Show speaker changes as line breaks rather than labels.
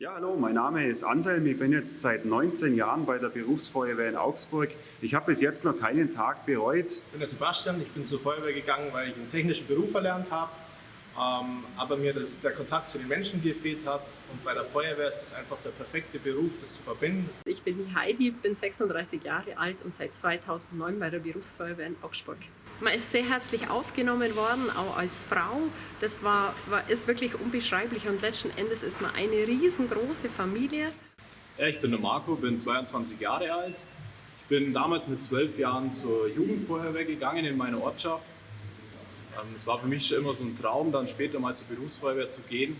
Ja, hallo, mein Name ist Anselm. Ich bin jetzt seit 19 Jahren bei der Berufsfeuerwehr in Augsburg. Ich habe bis jetzt noch keinen Tag bereut.
Ich bin der Sebastian, ich bin zur Feuerwehr gegangen, weil ich einen technischen Beruf erlernt habe, ähm, aber mir das, der Kontakt zu den Menschen gefehlt hat und bei der Feuerwehr ist das einfach der perfekte Beruf, das zu verbinden.
Bin die Heidi, bin 36 Jahre alt und seit 2009 bei der Berufsfeuerwehr in Augsburg. Man ist sehr herzlich aufgenommen worden, auch als Frau. Das war, war, ist wirklich unbeschreiblich und letzten Endes ist man eine riesengroße Familie.
Ich bin der Marco, bin 22 Jahre alt. Ich bin damals mit zwölf Jahren zur Jugendfeuerwehr gegangen in meiner Ortschaft. Ähm, es war für mich schon immer so ein Traum, dann später mal zur Berufsfeuerwehr zu gehen.